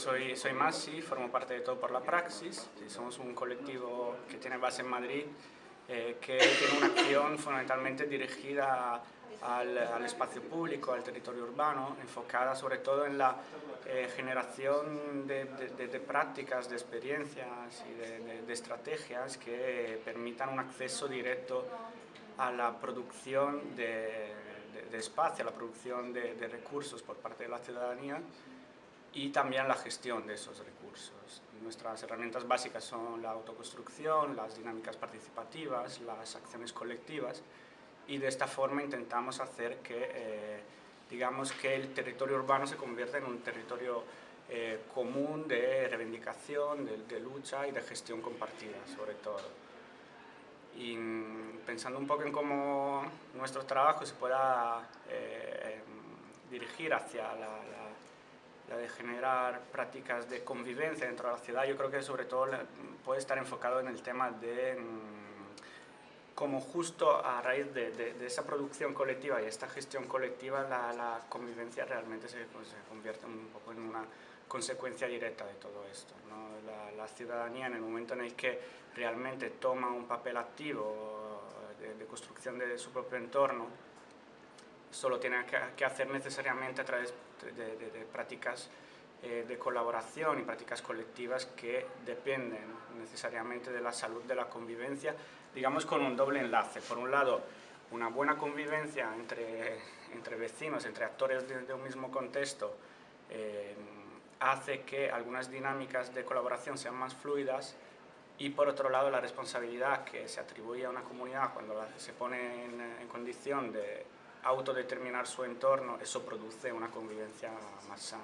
Soy, soy Masi, formo parte de Todo por la Praxis, somos un colectivo que tiene base en Madrid, eh, que tiene una acción fundamentalmente dirigida al, espacio público, al territorio urbano, enfocada sobre todo en la eh, generación de, prácticas, de experiencias y de, estrategias que permitan un acceso directo a la producción de, espacio, a la producción de recursos por parte de la ciudadanía y también la gestión de esos recursos. Nuestras herramientas básicas son la autoconstrucción, las dinámicas participativas, las acciones colectivas y de esta forma intentamos hacer que, eh, digamos, que el territorio urbano se convierta en un territorio eh, común de reivindicación, de, lucha y de gestión compartida, sobre todo. Y mm, pensando un poco en cómo nuestro trabajo se pueda eh, dirigir hacia la la de generar prácticas de convivencia dentro de la ciudad, yo creo que sobre todo puede estar enfocado en el tema de mm, cómo justo a raíz de, esa producción colectiva y esta gestión colectiva la, convivencia realmente se, pues, se, convierte un poco en una consecuencia directa de todo esto. La, ciudadanía en el momento en el que realmente toma un papel activo de, de construcción de su propio entorno, solo tiene que, hacer necesariamente a través de, prácticas eh, de colaboración y prácticas colectivas que dependen necesariamente de la salud de la convivencia, digamos con un doble enlace. Por un lado, una buena convivencia entre, entre vecinos, entre actores de, un mismo contexto, eh, hace que algunas dinámicas de colaboración sean más fluidas y por otro lado la responsabilidad que se atribuye a una comunidad cuando se pone en condición de autodeterminar su entorno, eso produce una convivencia más sana.